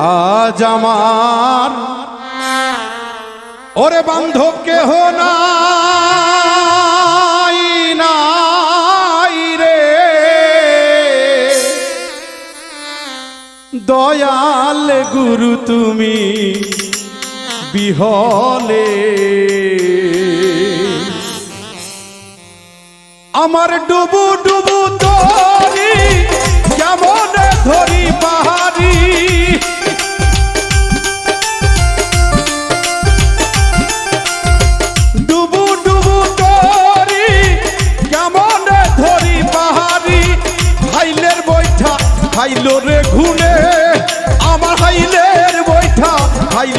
আজ আমার। ওরে বান্ধব, কেহ রে। দয়াল গুরু, তুমি বিহলে। আমার ডুবু ডুবু তরি কেমন ধরি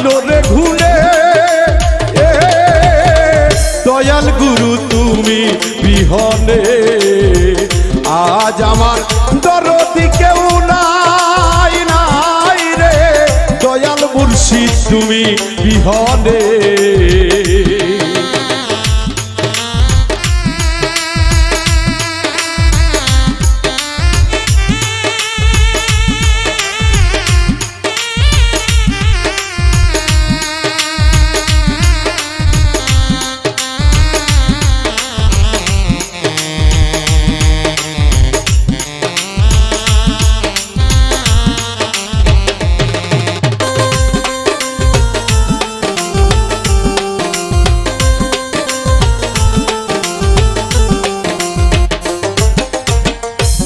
রে ঘুরে। দয়াল গুরু, তুমি বিহনে। আজ আমার দরদি কেউ নাই নাই রে। দয়াল মুর্শিদ, তুমি বিহনে।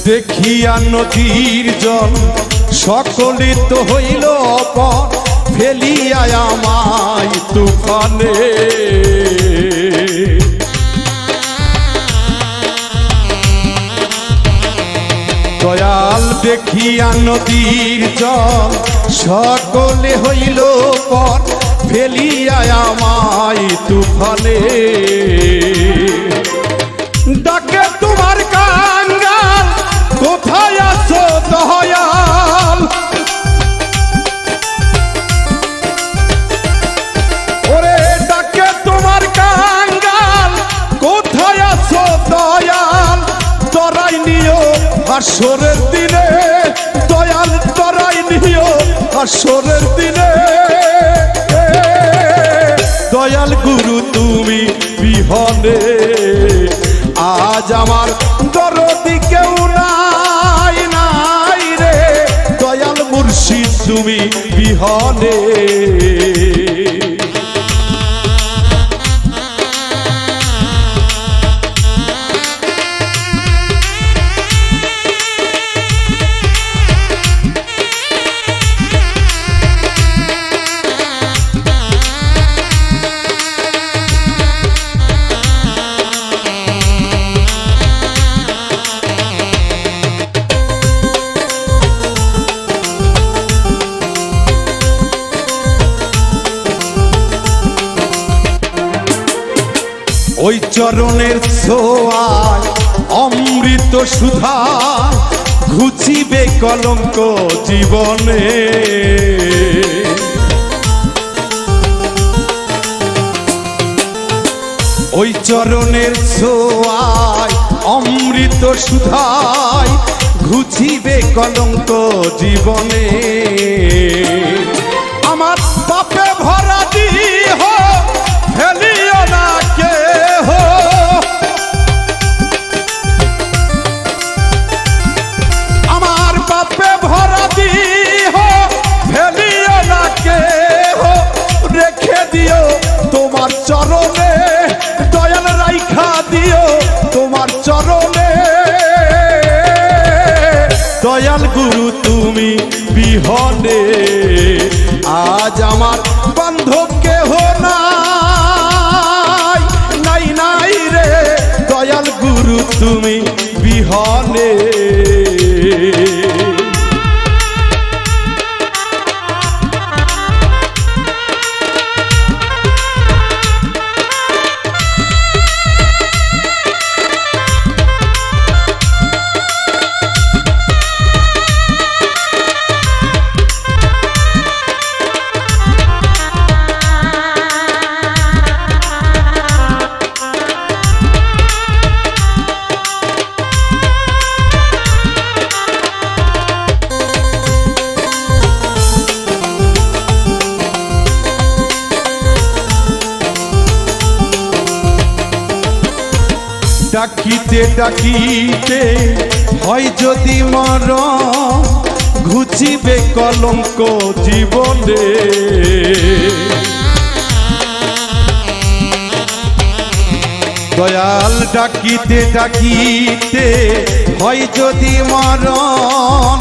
দেখিয়া নদীর জল সকলে তো হইল অপর ফেলিয়া আমায় তুফানে। দয়াল দেখিয়া নদীর জল সকলে হইল পর, ফেলিয়া আমায় তুফানে। হাসরের দিনে দয়াল তরাই নিও হাসরের দিনে। দয়াল গুরু, তুমি বিহনে। আজ আমার দরদি কেউ নাই নাই রে। দয়াল মুর্শিদ, তুমি বিহনে। ওই চরণের ছোঁয়ায় অমৃত সুধা ঘুচিবে কলঙ্ক জীবনে। ওই চরণের ছোঁয়ায় অমৃত সুধায় ঘুচিবে কলঙ্ক জীবনে। বিহনে আজ আমার বান্ধব কেহ নাই। নাই নাই রে দয়াল গুরু তুমি বিহনে। ডাকিতে ডাকিতে হয় যদি মর ঘুচিবে কলঙ্ক জীবনে। দয়াল ডাকিতে ডাকিতে হয় যদি মরণ,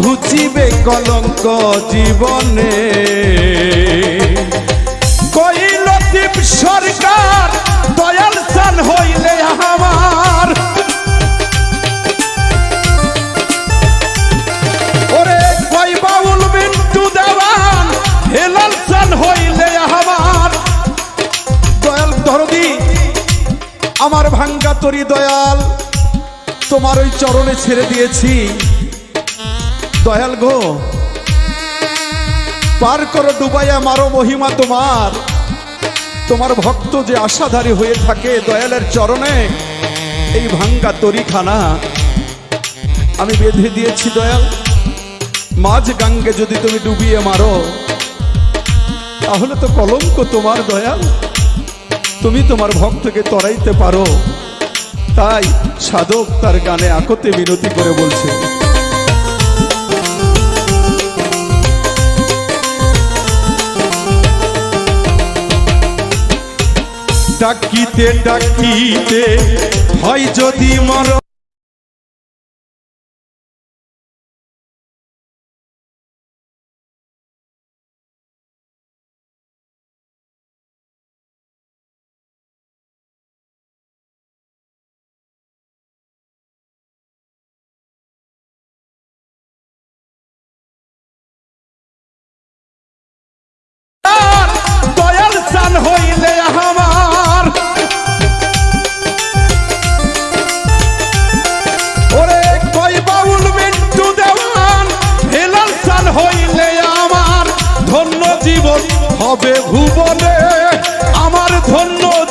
ঘুচিবে কলঙ্ক জীবনে। ভাঙ্গা তরি দয়াল, তোমার ওই চরণে ছেড়ে দিয়েছি। দয়াল গো, পার করো ডুবাইয়া, মারো মহিমা তোমার। তোমার ভক্ত যে আশাধারী হয়ে থাকে দয়ালের চরণে, এই ভাঙ্গা তরিখানা। আমি বেঁধে দিয়েছি দয়াল, মাঝ গাঙ্গে যদি তুমি ডুবিয়ে মারো, তাহলে তো কলঙ্ক তোমার দয়াল। তুমি তোমার ভক্তকে তরাইতে পারো। তাই সাধক তার গানে আকতে মিনতি করে বলছে। ডাকিতে ডাকিতে হয় যদি মর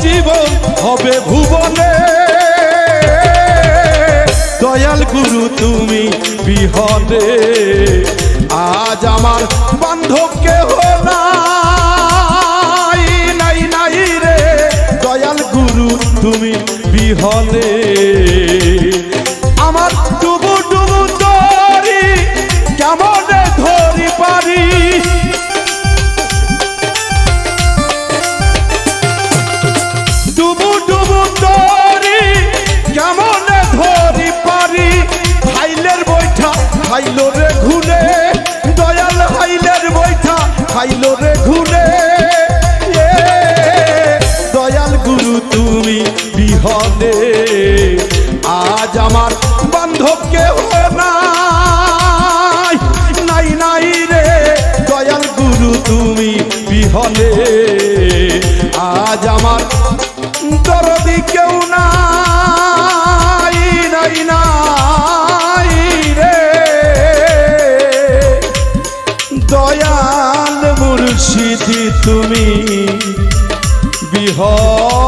জীবন হবে ভুবনে। দয়াল গুরু, তুমি বিহনে আজ আমার বান্ধব কে নাই নাই নাই রে। দয়াল গুরু, তুমি বিহনে আজ আমার বান্ধব কেহ নাই। নাই নাই রে, দয়াল গুরু, তুমি বিহলে। আজ আমার দরদি কেউ নাই নাই নাই রে। দয়াল মুর্শিদি, তুমি বিহনে